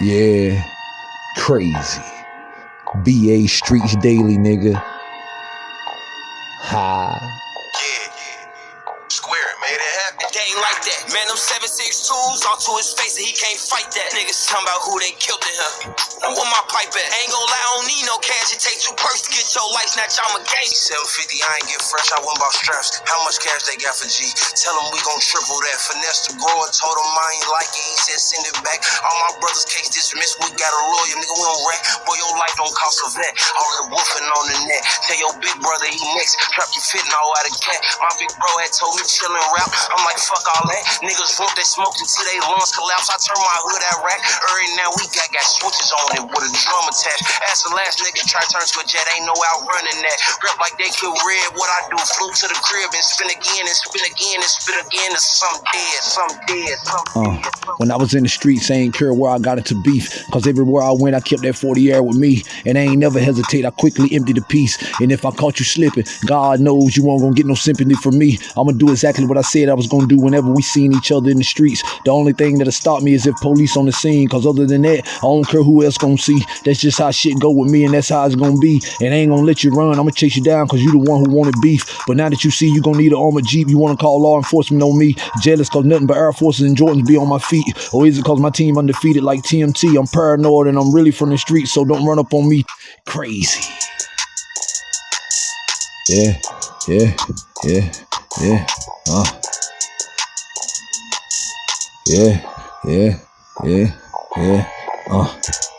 Yeah, crazy. BA Streets Daily, nigga. Ha. Made it happen. They ain't like that. Man, them 762s all to his face and he can't fight that. Niggas talking about who they killed in here. I'm with my pipe at. Ain't gon' lie, I don't need no cash. It take two perks to get your life snatch. I'm a gang. 750, I ain't get fresh. I went about straps. How much cash they got for G? Tell them we gon' triple that. Finesse the grower, told him I ain't like it. He said send it back. All my brothers case dismissed. We got a lawyer, nigga. We don't rat. Boy, your life don't cost a vet. All the woofing on the net. Tell your big brother he next. Drop your fitting all out of cat. My big bro had told me chillin' rap. I'm like, fuck all that. Niggas want that smoke until they lungs collapse. I turn my hood at rack. Early now we got got switches on it with a drum attached. Ask the last nigga try turn to a jet. Ain't no outrunning that. Rep like they could red. What I do? Flew to the crib and spin again and spin again again. Some dead, some dead, some Uh, dead. when I was in the streets, I ain't care where I got into beef. Cause everywhere I went, I kept that 40 air with me. And I ain't never hesitate. I quickly empty the piece. And if I caught you slipping, God knows you won't gonna get no sympathy from me. I'ma do exactly what I said I was gonna do whenever we seen each other in the streets. The only thing that'll stop me is if police on the scene. Cause other than that, I don't care who else gonna see. That's just how shit go with me, and that's how it's gonna be. And I ain't gonna let you run. I'ma chase you down cause you the one who wanted beef. But now that you see you gonna need an armored Jeep, you wanna call law enforcement on me. Jealous cause nothing but Air Forces and Jordans be on my feet. Or is it cause my team undefeated like TMT? I'm paranoid and I'm really from the streets, so don't run up on me. Crazy. Yeah, yeah, yeah, yeah. Uh. Yeah, yeah, yeah, yeah. Uh.